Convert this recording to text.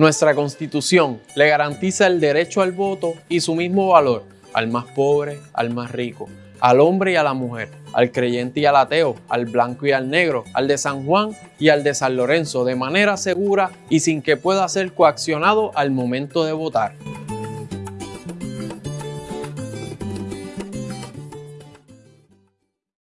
Nuestra Constitución le garantiza el derecho al voto y su mismo valor al más pobre, al más rico, al hombre y a la mujer, al creyente y al ateo, al blanco y al negro, al de San Juan y al de San Lorenzo, de manera segura y sin que pueda ser coaccionado al momento de votar.